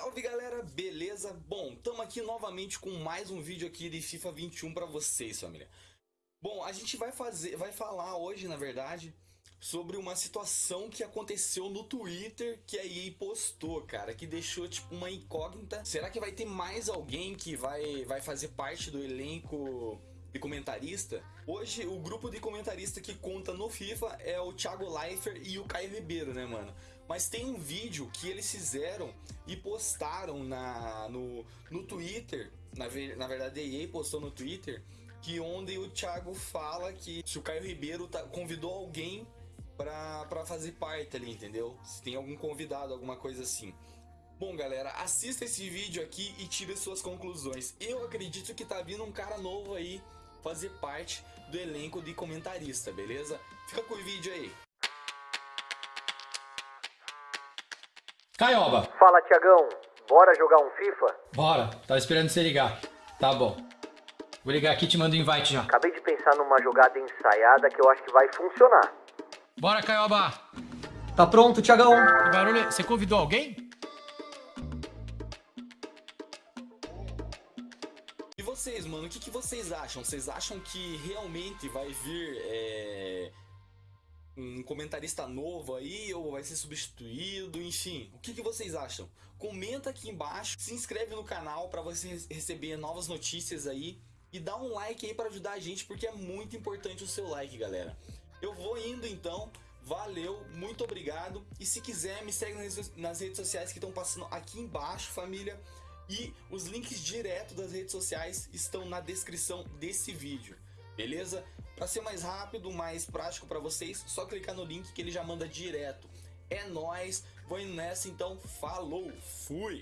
Salve galera, beleza? Bom, estamos aqui novamente com mais um vídeo aqui de FIFA 21 para vocês, família. Bom, a gente vai fazer, vai falar hoje, na verdade, sobre uma situação que aconteceu no Twitter que a EA postou, cara, que deixou tipo uma incógnita. Será que vai ter mais alguém que vai, vai fazer parte do elenco de comentarista? Hoje o grupo de comentarista que conta no FIFA é o Thiago Leifert e o Caio Ribeiro, né, mano? Mas tem um vídeo que eles fizeram e postaram na, no, no Twitter, na, na verdade a EA postou no Twitter, que onde o Thiago fala que se o Caio Ribeiro tá, convidou alguém para fazer parte ali, entendeu? Se tem algum convidado, alguma coisa assim. Bom, galera, assista esse vídeo aqui e tire suas conclusões. Eu acredito que tá vindo um cara novo aí fazer parte do elenco de comentarista, beleza? Fica com o vídeo aí. Caioba. Fala, Tiagão. Bora jogar um FIFA? Bora. Tava esperando você ligar. Tá bom. Vou ligar aqui e te mando o um invite já. Acabei de pensar numa jogada ensaiada que eu acho que vai funcionar. Bora, Caioba. Tá pronto, Tiagão? Que barulho. Você convidou alguém? E vocês, mano, o que, que vocês acham? Vocês acham que realmente vai vir é, comentarista novo aí ou vai ser substituído? Enfim, o que, que vocês acham? Comenta aqui embaixo, se inscreve no canal para você receber novas notícias aí e dá um like aí para ajudar a gente porque é muito importante o seu like, galera. Eu vou indo então. Valeu, muito obrigado. E se quiser, me segue nas redes sociais que estão passando aqui embaixo, família. E os links direto das redes sociais estão na descrição desse vídeo, beleza? Para ser mais rápido, mais prático para vocês, só clicar no link que ele já manda direto. É nóis, vou indo nessa então, falou, fui!